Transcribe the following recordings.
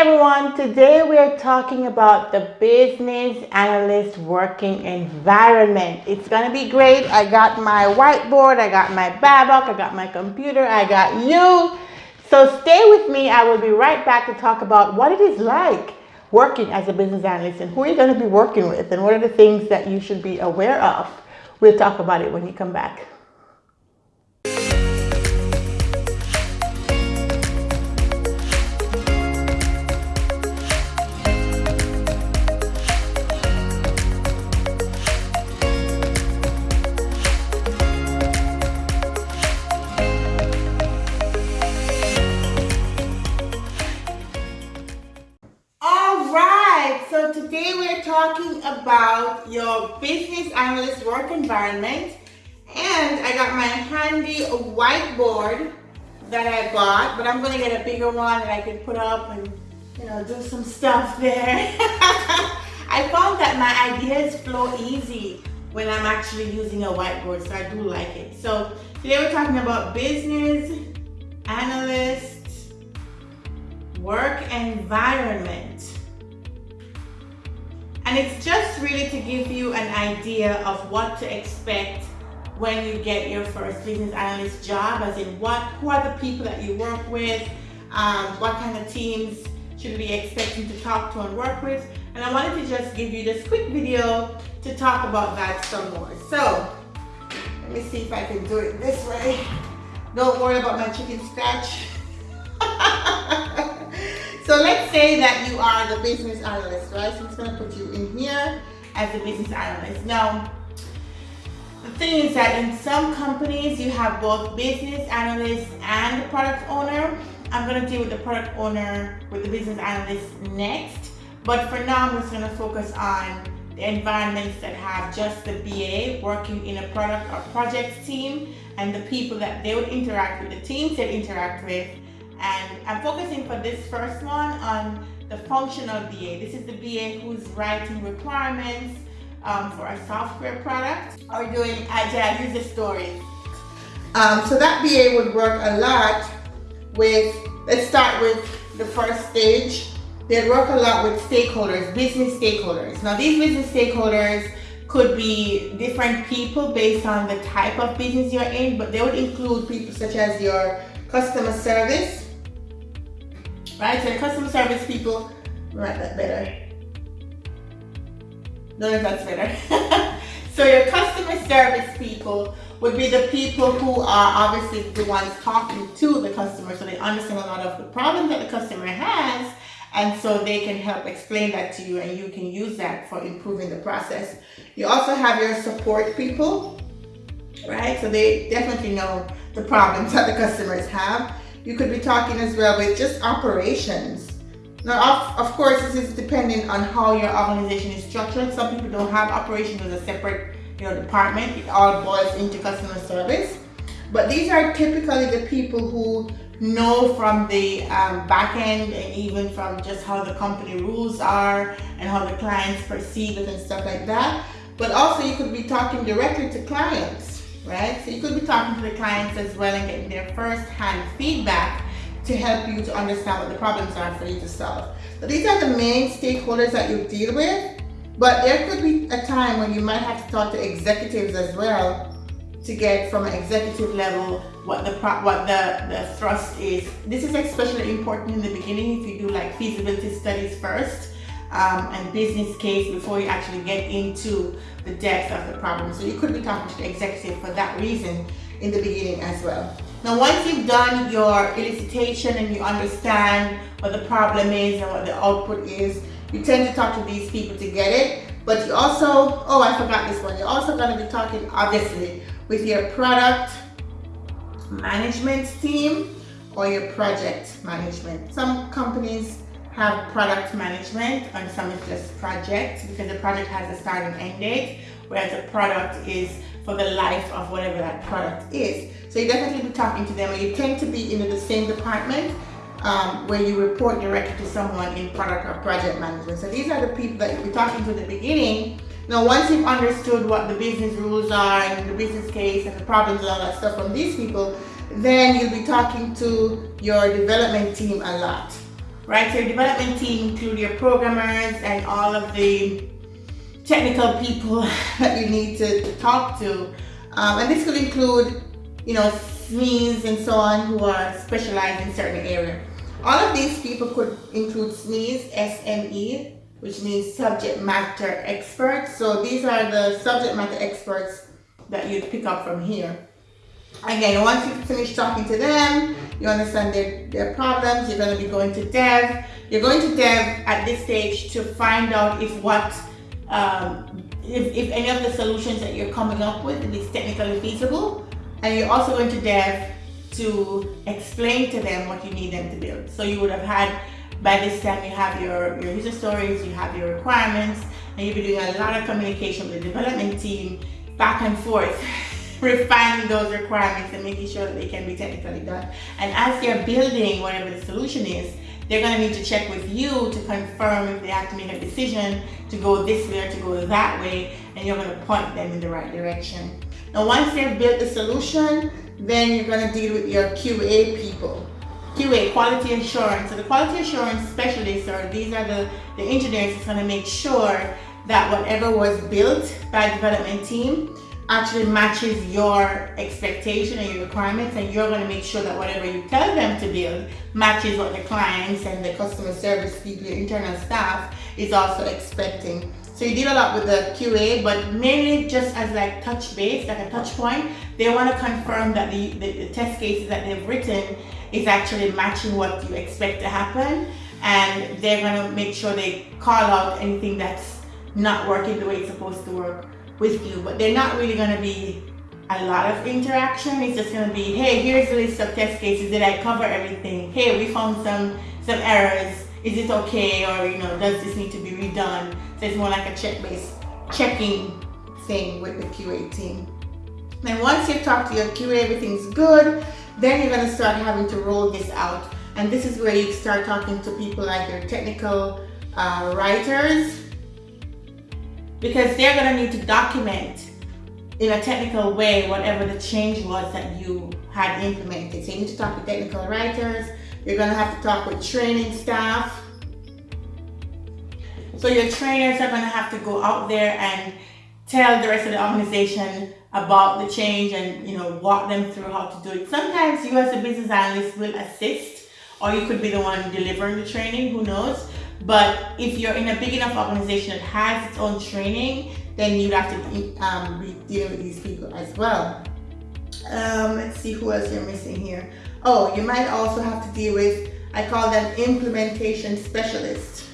everyone, today we're talking about the business analyst working environment. It's gonna be great. I got my whiteboard, I got my Babok, I got my computer, I got you. So stay with me. I will be right back to talk about what it is like working as a business analyst and who you're gonna be working with and what are the things that you should be aware of. We'll talk about it when you come back. Work environment and I got my handy whiteboard that I bought but I'm gonna get a bigger one that I can put up and you know do some stuff there. I found that my ideas flow easy when I'm actually using a whiteboard so I do like it. So today we're talking about business analyst work environment and it's just really to give you an idea of what to expect when you get your first business analyst job, as in what, who are the people that you work with, um, what kind of teams should we be expecting to talk to and work with. And I wanted to just give you this quick video to talk about that some more. So, let me see if I can do it this way. Don't worry about my chicken scratch. So let's say that you are the business analyst, right? So I'm just gonna put you in here as a business analyst. Now, the thing is that in some companies, you have both business analyst and product owner. I'm gonna deal with the product owner with the business analyst next. But for now, I'm just gonna focus on the environments that have just the BA working in a product or project team and the people that they would interact with, the teams they interact with, and I'm focusing for this first one on the functional BA. This is the BA who's writing requirements um, for a software product or doing agile user stories. Um, so that BA would work a lot with, let's start with the first stage. They'd work a lot with stakeholders, business stakeholders. Now these business stakeholders could be different people based on the type of business you're in, but they would include people such as your customer service, right? So customer service people, write that better. No, that's better. so your customer service people would be the people who are obviously the ones talking to the customer so they understand a lot of the problem that the customer has and so they can help explain that to you and you can use that for improving the process. You also have your support people, right? So they definitely know the problems that the customers have. You could be talking as well with just operations. Now, of, of course, this is depending on how your organization is structured. Some people don't have operations as a separate you know, department. It all boils into customer service. But these are typically the people who know from the um, back end and even from just how the company rules are and how the clients perceive it and stuff like that. But also you could be talking directly to clients right? So you could be talking to the clients as well and getting their first-hand feedback to help you to understand what the problems are for you to solve. So these are the main stakeholders that you deal with, but there could be a time when you might have to talk to executives as well to get from an executive level what the what the, the thrust is. This is especially important in the beginning if you do like feasibility studies first um, and business case before you actually get into the depth of the problem. So you could be talking to the executive for that reason in the beginning as well. Now once you've done your elicitation and you understand what the problem is and what the output is, you tend to talk to these people to get it. But you also, oh I forgot this one, you're also going to be talking obviously with your product management team or your project management. Some companies have product management on some of just project because the project has a start and end date whereas the product is for the life of whatever that product is. So you definitely be talking to them and you tend to be in the same department um, where you report directly to someone in product or project management. So these are the people that you'll be talking to at the beginning. Now once you've understood what the business rules are and the business case and the problems and all that stuff from these people, then you'll be talking to your development team a lot right? So your development team include your programmers and all of the technical people that you need to, talk to. Um, and this could include, you know, SMEs and so on who are specialized in certain area. All of these people could include SMEs, SME, which means subject matter experts. So these are the subject matter experts that you'd pick up from here. Again, once you finish talking to them, you understand their, their problems, you're going to be going to dev. You're going to dev at this stage to find out if what, um, if, if any of the solutions that you're coming up with is technically feasible. And you're also going to dev to explain to them what you need them to build. So you would have had, by this time you have your, your user stories, you have your requirements, and you'll be doing a lot of communication with the development team back and forth refining those requirements and making sure that they can be technically done. And as they're building whatever the solution is, they're going to need to check with you to confirm if they have to make a decision to go this way or to go that way, and you're going to point them in the right direction. Now, once they've built the solution, then you're going to deal with your QA people. QA, quality assurance. So the quality assurance specialists, or these are the, the engineers that's going to make sure that whatever was built by the development team actually matches your expectation and your requirements and you're going to make sure that whatever you tell them to build matches what the clients and the customer service people, your internal staff is also expecting. So you deal a lot with the QA, but mainly just as like touch base, like a touch point. They want to confirm that the, the, the test cases that they've written is actually matching what you expect to happen. And they're going to make sure they call out anything that's not working the way it's supposed to work with you, but they're not really going to be a lot of interaction. It's just going to be, hey, here's the list of test cases. Did I cover everything? Hey, we found some some errors. Is it okay? Or, you know, does this need to be redone? So it's more like a check-based checking thing with the QA team. Then once you've talked to your QA, everything's good, then you're going to start having to roll this out. And this is where you start talking to people like your technical uh, writers, because they're going to need to document in a technical way whatever the change was that you had implemented. So you need to talk to technical writers, you're going to have to talk with training staff. So your trainers are going to have to go out there and tell the rest of the organization about the change and you know walk them through how to do it. Sometimes you as a business analyst will assist or you could be the one delivering the training, who knows. But if you're in a big enough organization that has its own training, then you'd have to um, be dealing with these people as well. Um, let's see who else you're missing here. Oh, you might also have to deal with, I call them implementation specialists.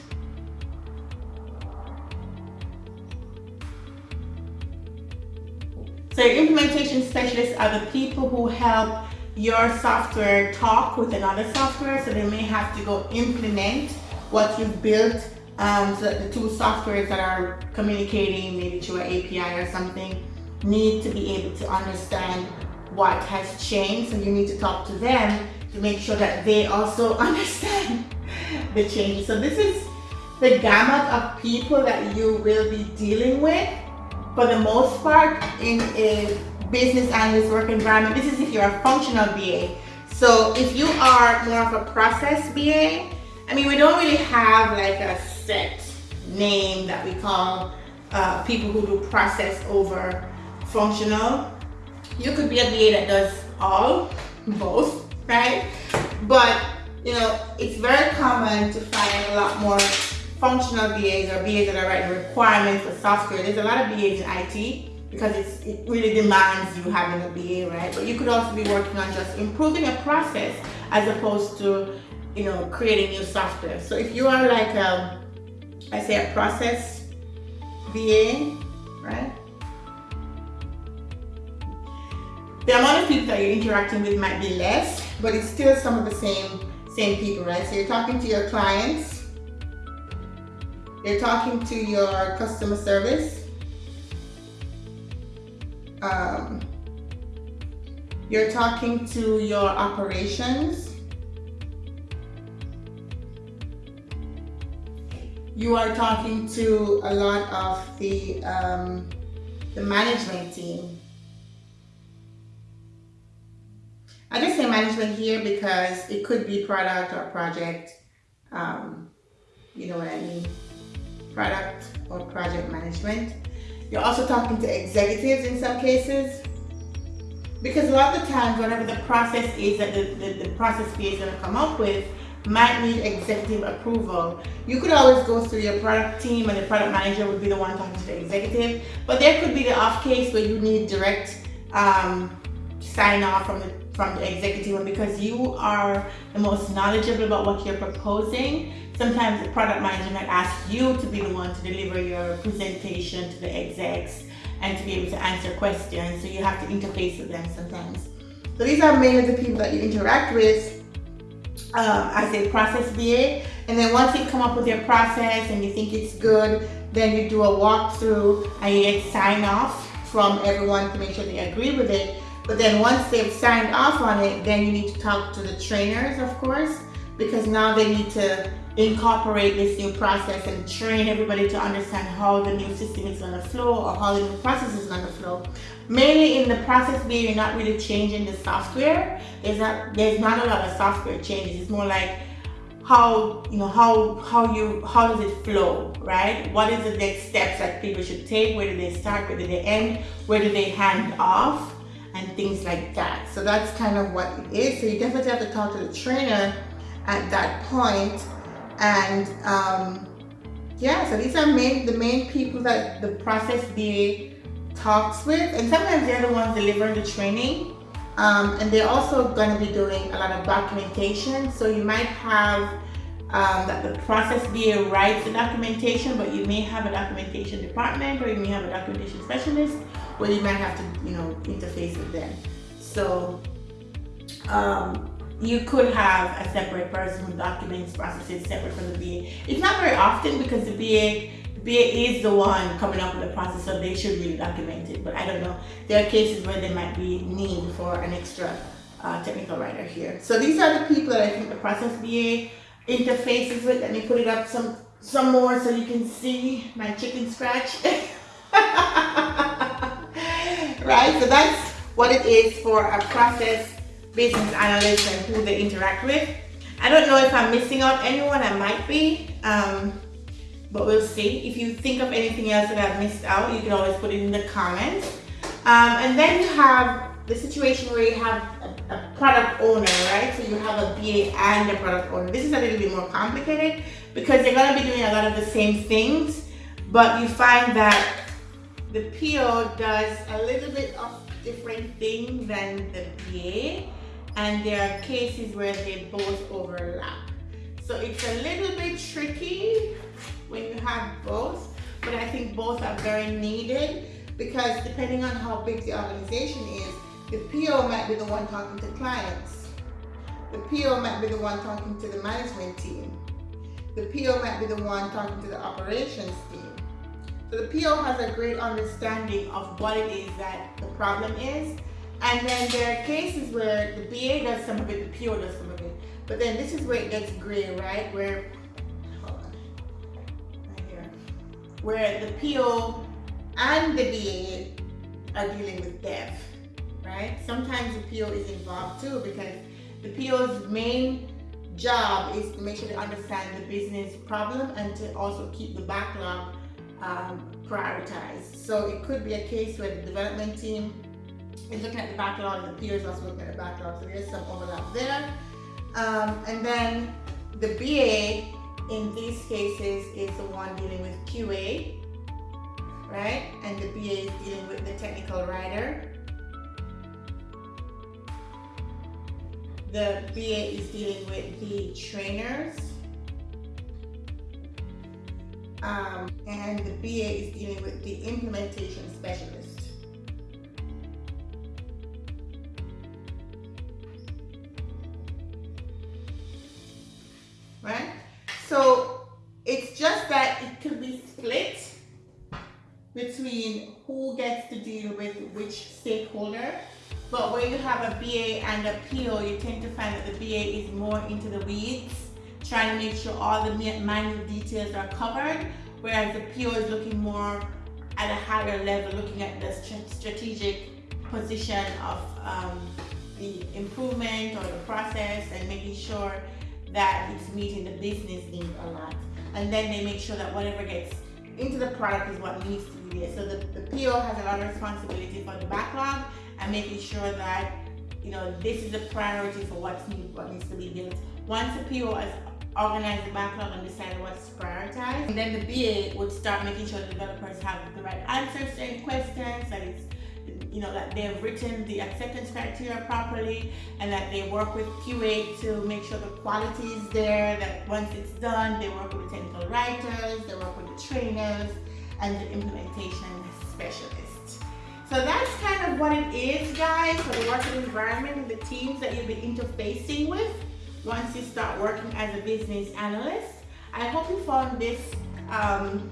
So your implementation specialists are the people who help your software talk with another software. So they may have to go implement what you've built um, so that the two softwares that are communicating maybe through an API or something need to be able to understand what has changed. So you need to talk to them to make sure that they also understand the changes. So this is the gamut of people that you will be dealing with for the most part in a business analyst work environment. This is if you're a functional BA. So if you are more of a process BA, I mean, we don't really have like a set name that we call uh, people who do process over functional. You could be a BA that does all, both, right? But, you know, it's very common to find a lot more functional BAs or BAs that are writing requirements for software. There's a lot of BAs in IT because it really demands you having a BA, right? But you could also be working on just improving a process as opposed to you know, creating new software. So if you are like, a, um, I say a process BA, right? The amount of people that you're interacting with might be less, but it's still some of the same, same people, right? So you're talking to your clients, you're talking to your customer service, um, you're talking to your operations, you are talking to a lot of the, um, the management team. I just say management here because it could be product or project um, you know what I mean, product or project management. You're also talking to executives in some cases. Because a lot of the times, whatever the process is that the, the, the process is going to come up with, might need executive approval. You could always go through your product team and the product manager would be the one talking to the executive, but there could be the off case where you need direct um, sign off from the from the executive and because you are the most knowledgeable about what you're proposing, sometimes the product manager might ask you to be the one to deliver your presentation to the execs and to be able to answer questions. So you have to interface with them sometimes. So these are mainly the people that you interact with um, as a process BA. And then once you come up with your process and you think it's good, then you do a walkthrough and you get sign off from everyone to make sure they agree with it. But then once they've signed off on it, then you need to talk to the trainers, of course, because now they need to incorporate this new process and train everybody to understand how the new system is going to flow or how the new process is going to flow. Mainly in the process where you're not really changing the software. There's not there's not a lot of software changes. It's more like how you know how how you how does it flow, right? What is the next steps that people should take? Where do they start? Where do they end? Where do they hand off? and things like that. So that's kind of what it is. So you definitely have to talk to the trainer at that point. And um, yeah, so these are main the main people that the process BA talks with. And sometimes they're the ones delivering the training. Um, and they're also going to be doing a lot of documentation. So you might have um, that the process BA writes the documentation, but you may have a documentation department or you may have a documentation specialist where you might have to, you know, interface with them. So um, you could have a separate person who documents processes separate from the BA. It's not very often because the BA BA is the one coming up with the process, so they should really document it. But I don't know. There are cases where there might be need for an extra uh, technical writer here. So these are the people that I think the process BA interfaces with. Let me put it up some some more so you can see my chicken scratch. right? So that's what it is for a process business analyst and who they interact with. I don't know if I'm missing out anyone, I might be, um, but we'll see. If you think of anything else that I've missed out, you can always put it in the comments. Um, and then you have the situation where you have a, a, product owner, right? So you have a BA and a product owner. This is a little bit more complicated because they're gonna be doing a lot of the same things, but you find that the PO does a little bit of different thing than the BA and there are cases where they both overlap. So it's a little bit tricky when you have both, but I think both are very needed because depending on how big the organization is, the PO might be the one talking to clients. The PO might be the one talking to the management team. The PO might be the one talking to the operations team. So the PO has a great understanding of what it is that the problem is. And then there are cases where the BA does some of it, the PO does some of it. But then this is where it gets gray, right? Where, Where the PO and the BA are dealing with dev, right? Sometimes the PO is involved too because the PO's main job is to make sure they understand the business problem and to also keep the backlog um, prioritized. So it could be a case where the development team is looking at the backlog and the peers also looking at the backlog. So there's some overlap there. Um, and then the BA in these cases is the one dealing with QA, right? And the BA is dealing with the technical writer. The BA is dealing with the trainers um, and the BA is dealing with the implementation specialist. Have a BA and a PO, you tend to find that the BA is more into the weeds trying to make sure all the minute details are covered, whereas the PO is looking more at a higher level, looking at the strategic position of um, the improvement or the process and making sure that it's meeting the business need a lot. And then they make sure that whatever gets into the product is what needs to be there. So the, the PO has a lot of responsibility for the backlog and making sure that you know this is a priority for what's need, what needs to be built. Once the PO has organized the backlog and decided what's prioritized, and then the BA would start making sure the developers have the right answers to any questions, that it's you know, that they've written the acceptance criteria properly and that they work with QA to make sure the quality is there, that once it's done, they work with the technical writers, they work with the trainers and the implementation specialists. So that's kind of what it is, guys, for the working environment and the teams that you'll be interfacing with once you start working as a business analyst. I hope you found this um,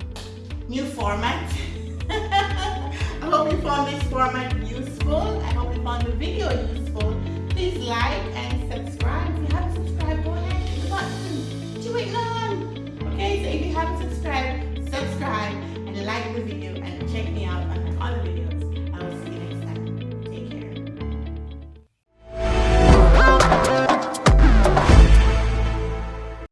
new format I hope you found this format useful. I hope you found the video useful. Please like and